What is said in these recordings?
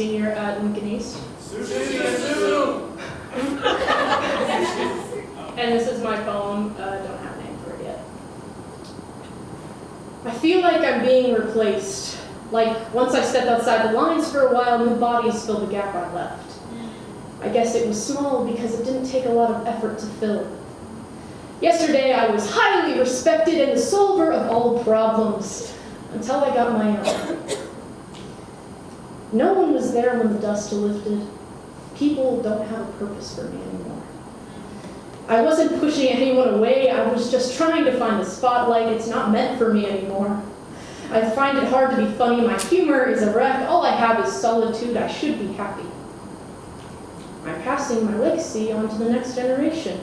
senior at Lincoln East. and this is my poem, uh, don't have a name for it yet. I feel like I'm being replaced. Like, once I stepped outside the lines for a while, new bodies filled the gap I left. I guess it was small because it didn't take a lot of effort to fill. Yesterday I was highly respected and the solver of all problems, until I got my own. No one was there when the dust lifted. People don't have a purpose for me anymore. I wasn't pushing anyone away, I was just trying to find the spotlight. It's not meant for me anymore. I find it hard to be funny, my humor is a wreck, all I have is solitude, I should be happy. I'm passing my legacy on to the next generation.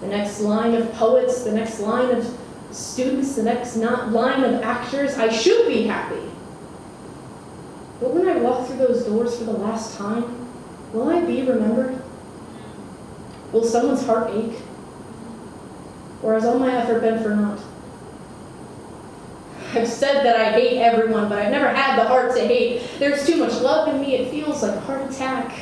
The next line of poets, the next line of students, the next line of actors, I should be happy. But when I walk through those doors for the last time, will I be remembered? Will someone's heart ache? Or has all my effort been for naught? I've said that I hate everyone, but I've never had the heart to hate. There's too much love in me, it feels like a heart attack.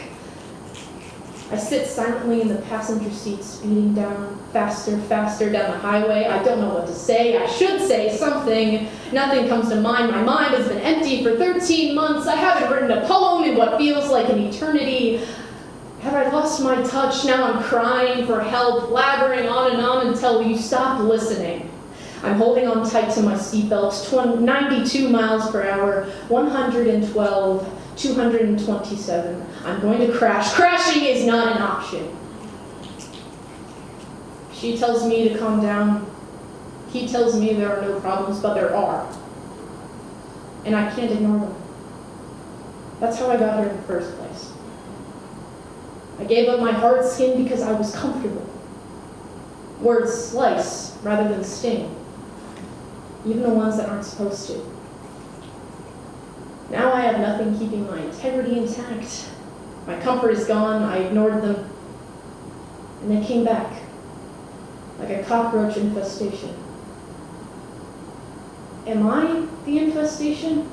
I sit silently in the passenger seat, speeding down faster, faster down the highway. I don't know what to say. I should say something. Nothing comes to mind. My mind has been empty for 13 months. I haven't written a poem in what feels like an eternity. Have I lost my touch? Now I'm crying for help, blabbering on and on until you stop listening. I'm holding on tight to my seatbelt, 92 miles per hour, 112, 227. I'm going to crash. Crashing is not an option. She tells me to calm down. He tells me there are no problems, but there are. And I can't ignore them. That's how I got here in the first place. I gave up my hard skin because I was comfortable. Words slice rather than sting, even the ones that aren't supposed to. Now I have nothing keeping my integrity intact. My comfort is gone, I ignored them, and they came back like a cockroach infestation. Am I the infestation?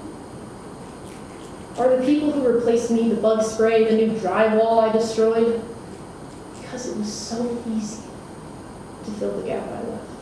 Are the people who replaced me the bug spray, the new drywall I destroyed? Because it was so easy to fill the gap I left.